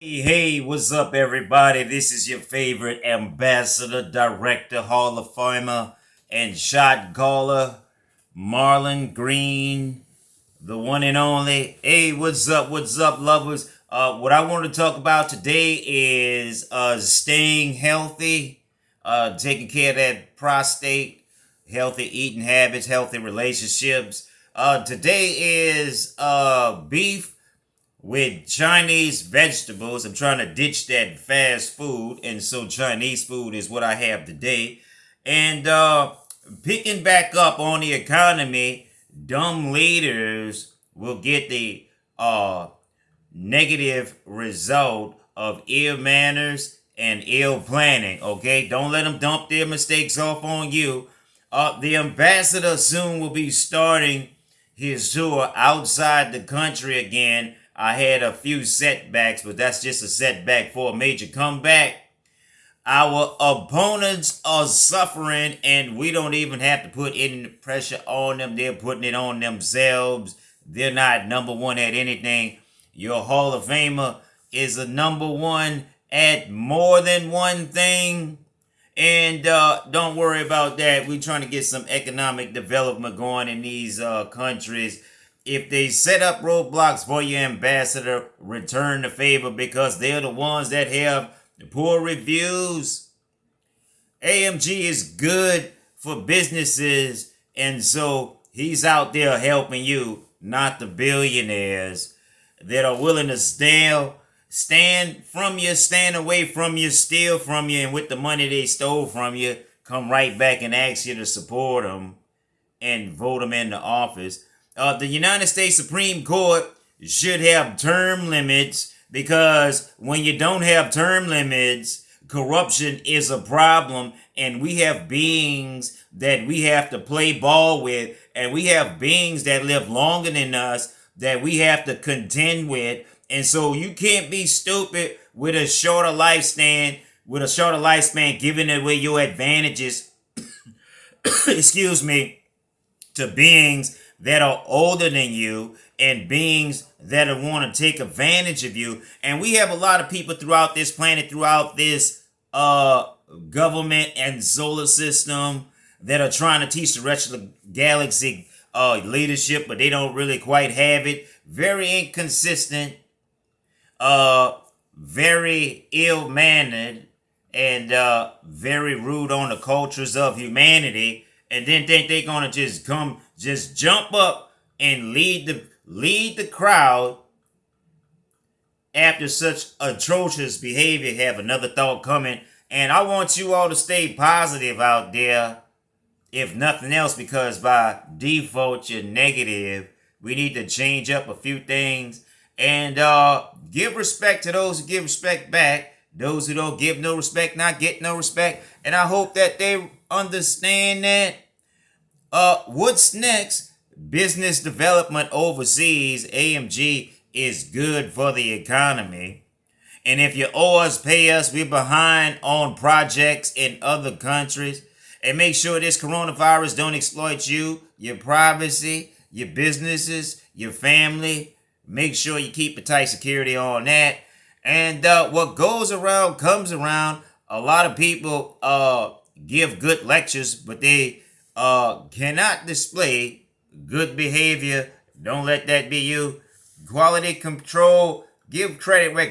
Hey, hey, what's up, everybody? This is your favorite ambassador, director, Hall of Famer, and shot caller, Marlon Green, the one and only. Hey, what's up? What's up, lovers? Uh, what I want to talk about today is uh, staying healthy, uh, taking care of that prostate, healthy eating habits, healthy relationships. Uh, today is uh, beef with Chinese vegetables. I'm trying to ditch that fast food, and so Chinese food is what I have today. And uh, picking back up on the economy, dumb leaders will get the uh, negative result of ill manners and ill planning. Okay, don't let them dump their mistakes off on you. Uh, the ambassador soon will be starting his tour outside the country again I had a few setbacks, but that's just a setback for a major comeback. Our opponents are suffering, and we don't even have to put any pressure on them. They're putting it on themselves. They're not number one at anything. Your Hall of Famer is a number one at more than one thing. And uh, don't worry about that. We're trying to get some economic development going in these uh, countries if they set up roadblocks for your ambassador, return the favor because they're the ones that have the poor reviews. AMG is good for businesses, and so he's out there helping you, not the billionaires that are willing to stand, stand from you, stand away from you, steal from you, and with the money they stole from you, come right back and ask you to support them and vote them into office uh, the United States Supreme Court should have term limits because when you don't have term limits, corruption is a problem. And we have beings that we have to play ball with. And we have beings that live longer than us that we have to contend with. And so you can't be stupid with a shorter lifespan with a shorter lifespan giving away your advantages excuse me to beings that are older than you and beings that want to take advantage of you. And we have a lot of people throughout this planet, throughout this uh, government and solar system that are trying to teach the rest of the galaxy uh, leadership, but they don't really quite have it. Very inconsistent, uh, very ill-mannered, and uh, very rude on the cultures of humanity and then think they're gonna just come, just jump up and lead the lead the crowd after such atrocious behavior. Have another thought coming, and I want you all to stay positive out there, if nothing else, because by default you're negative. We need to change up a few things and uh, give respect to those who give respect back. Those who don't give no respect, not get no respect. And I hope that they understand that. Uh, what's next? Business development overseas, AMG, is good for the economy. And if you owe us, pay us. We're behind on projects in other countries. And make sure this coronavirus don't exploit you, your privacy, your businesses, your family. Make sure you keep a tight security on that. And uh, what goes around comes around. A lot of people uh, give good lectures, but they uh, cannot display good behavior. Don't let that be you. Quality control. Give credit where